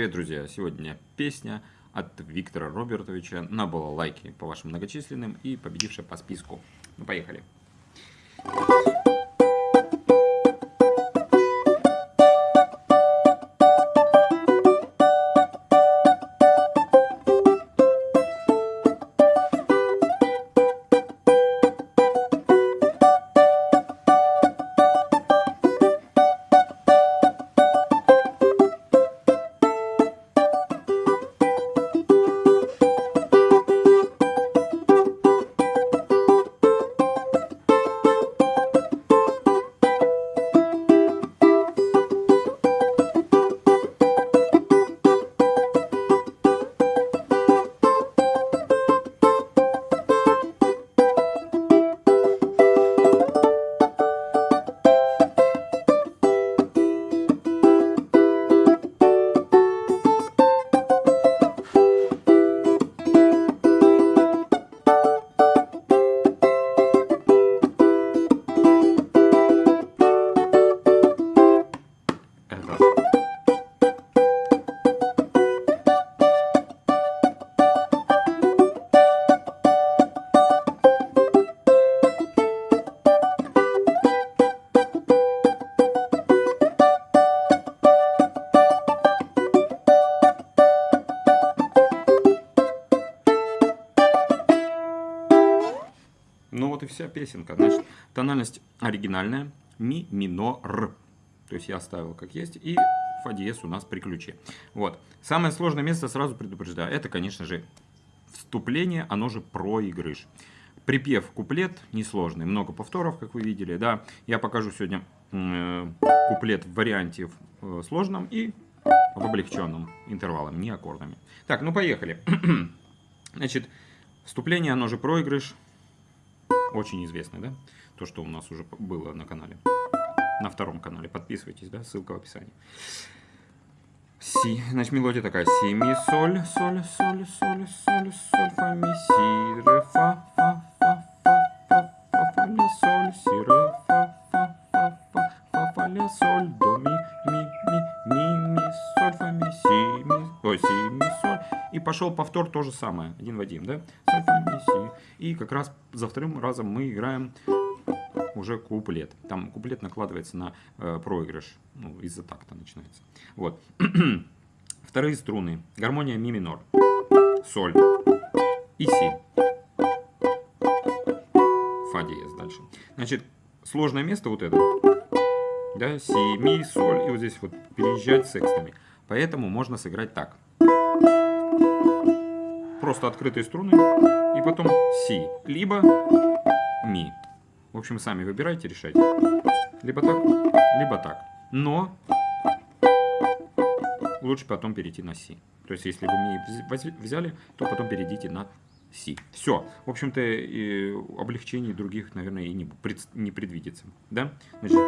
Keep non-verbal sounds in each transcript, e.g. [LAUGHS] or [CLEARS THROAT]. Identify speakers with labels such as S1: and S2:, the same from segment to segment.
S1: Привет, друзья! Сегодня песня от Виктора Робертовича. Набыла лайки по вашим многочисленным и победившая по списку. Ну! Поехали! Вот и вся песенка. Значит, тональность оригинальная. Ми минор. То есть я оставил как есть. И фа диез у нас при ключе. Вот. Самое сложное место, сразу предупреждаю, это, конечно же, вступление, оно же проигрыш. Припев, куплет несложный, много повторов, как вы видели. Да, я покажу сегодня э, куплет в варианте в э, сложном и в облегченном интервалом, не аккордами. Так, ну поехали. [CLEARS THROAT] Значит, вступление, оно же проигрыш очень известный, да? То, что у нас уже было на канале. На втором канале. Подписывайтесь, да? Ссылка в описании. Си. Значит, мелодия такая. Си, ми, соль, соль, соль, соль, соль, соль, фа, ми, си, пошел повтор то же самое, один в один, да? И как раз за вторым разом мы играем уже куплет. Там куплет накладывается на э, проигрыш, ну, из-за такта начинается. Вот. [CLEARS THROAT] Вторые струны. Гармония ми минор, соль и си. Фа диез дальше. Значит, сложное место вот это. Да, си, ми, соль. И вот здесь вот переезжать с секстами. Поэтому можно сыграть так. Просто открытые струны и потом си. Либо ми. В общем, сами выбирайте, решайте. Либо так, либо так. Но лучше потом перейти на си. То есть, если вы ми взяли, то потом перейдите на си. Все. В общем-то, облегчений других, наверное, и не, пред, не предвидится. Да? Значит,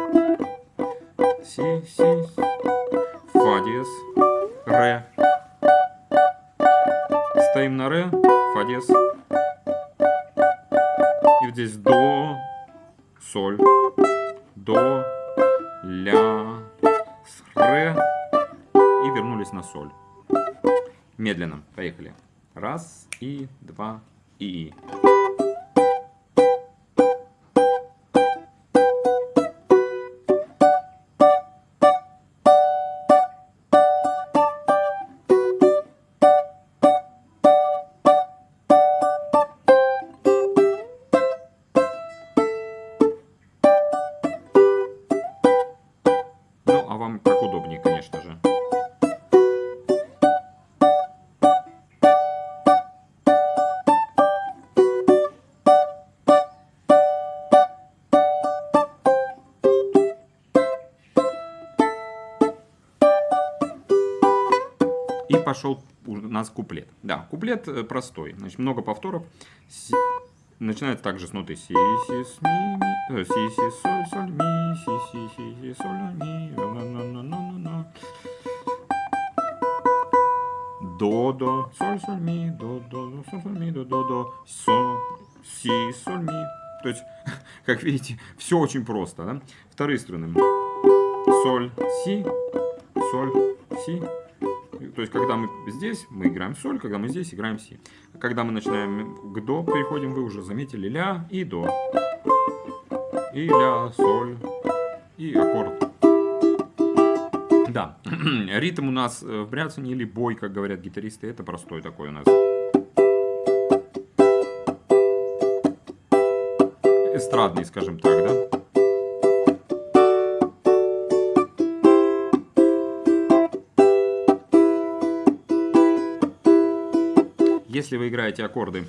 S1: си, си, фа диез, ре. Стоим на ре, фа диез. И вот здесь до, соль, до, ля, с, ре. И вернулись на соль. Медленно. Поехали. Раз, и, два, и. Вам как удобнее, конечно же. И пошел у нас куплет. Да, куплет э, простой. Значит, много повторов. Начинается также с ноты си, си, с, ми, ми, э, си, си, соль, соль, ми, си, си, си, си, соль, ми, До, до, соль, соль, ми, до, до, соль, соль, ми, до, до, до, со, си, соль, ми. То есть, [LAUGHS] как видите, все очень просто, да? Вторые струны. Соль, си, соль, си, То есть, когда мы здесь, мы играем соль, когда мы здесь, играем си. Когда мы начинаем к до, переходим, вы уже заметили, ля и до. И ля, соль, и аккорд. Да, [CLEARS THROAT] ритм у нас э, в бряцании или бой, как говорят гитаристы, это простой такой у нас. Эстрадный, скажем так, да? Если вы играете аккорды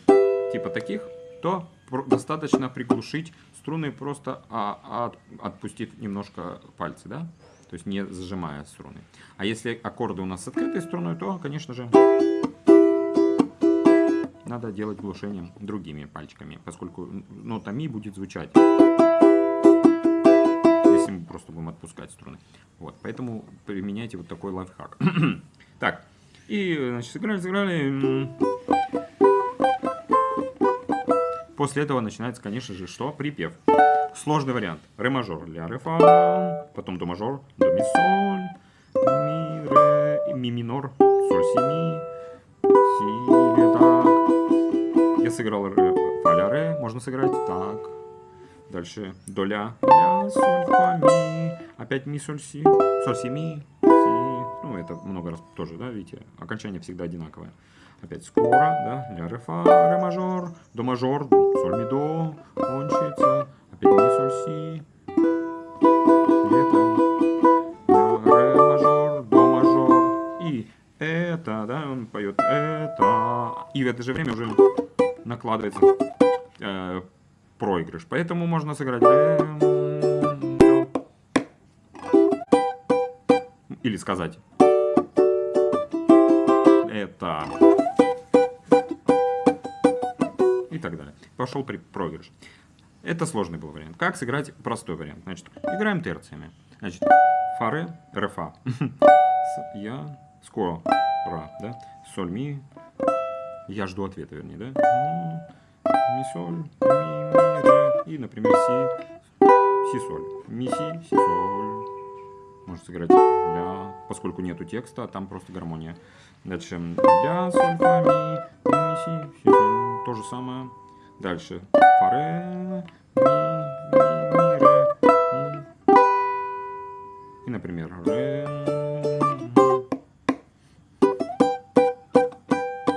S1: типа таких, то достаточно приглушить струны, просто а, а, отпустив немножко пальцы, да? То есть не зажимая струны. А если аккорды у нас с открытой струной, то, конечно же, надо делать глушением другими пальчиками, поскольку нота ми будет звучать, если мы просто будем отпускать струны. Вот, поэтому применяйте вот такой лайфхак. [CLEARS THROAT] так, и, значит, сыграли, сыграли. После этого начинается, конечно же, что? Припев. Сложный вариант. Ре мажор, ля, ре, фа, потом до мажор, до ми, соль, ми, ре, ми минор, соль, си, ми, си, ре, так. Я сыграл ре, фа, ля, ре, можно сыграть так. Дальше до ля, ля, соль, фа, ми, опять ми, соль, си, соль, си, ми, си. Ну, это много раз тоже, да, видите, окончание всегда одинаковое. Опять скоро, да, ля, ре, фа, ре, мажор, до мажор, соль, ми, до, кончится, опять ми, соль, си, это, ре, мажор, до, мажор, и это, да, он поет это, и в это же время уже накладывается э, проигрыш, поэтому можно сыграть ре, или сказать это и так далее. Пошел при проигрыш. Это сложный был вариант. Как сыграть простой вариант? Значит, играем терциями. Значит, фаре, рефа. [LAUGHS] Я, скоро, ра, да? Соль, ми. Я жду ответа, вернее, да? Ми, соль, ми, ми, ре. И, например, си, си, соль. Ми, си, си, соль. Можно сыграть ля, поскольку нету текста, там просто гармония. Дальше ля, соль, фа, ми, ми, си, си, соль то же самое. Дальше. Фа, ре, ми, ми, ми, ре, ми. И, например, ре.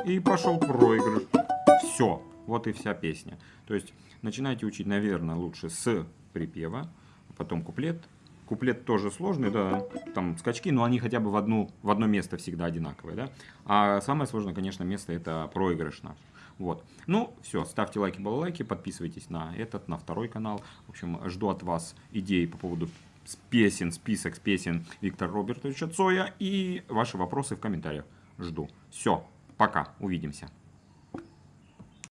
S1: И пошел проигрыш. Все. Вот и вся песня. То есть начинайте учить, наверное, лучше с припева, потом куплет. Куплет тоже сложный, да, там скачки, но они хотя бы в, одну, в одно место всегда одинаковые, да. А самое сложное, конечно, место это проигрыш наш. Вот. Ну, все, ставьте лайки, балалайки, подписывайтесь на этот, на второй канал. В общем, жду от вас идей по поводу песен, список песен Виктора Робертовича Цоя и ваши вопросы в комментариях. Жду. Все, пока, увидимся.